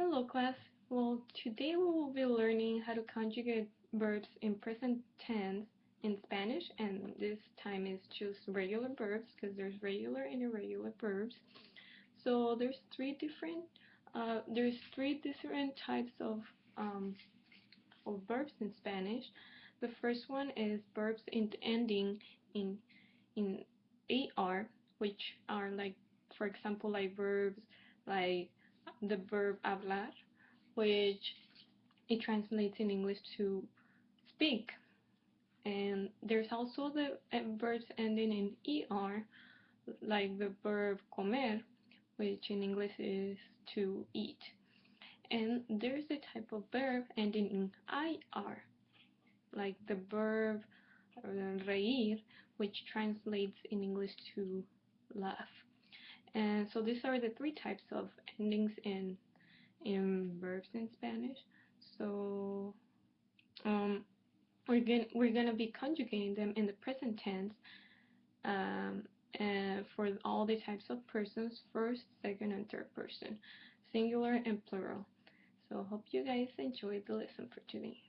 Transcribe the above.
Hello class. Well, today we will be learning how to conjugate verbs in present tense in Spanish and this time is just regular verbs because there's regular and irregular verbs. So there's three different uh, there's three different types of um, of verbs in Spanish. The first one is verbs in ending in in AR, which are like for example like verbs like the verb hablar, which it translates in English to speak. And there's also the uh, verbs ending in er, like the verb comer, which in English is to eat. And there's a type of verb ending in ir, like the verb uh, reír, which translates in English to laugh. And so these are the three types of endings in in verbs in Spanish. So um, we're gonna we're gonna be conjugating them in the present tense um, for all the types of persons, first, second, and third person, singular and plural. So hope you guys enjoyed the lesson for today.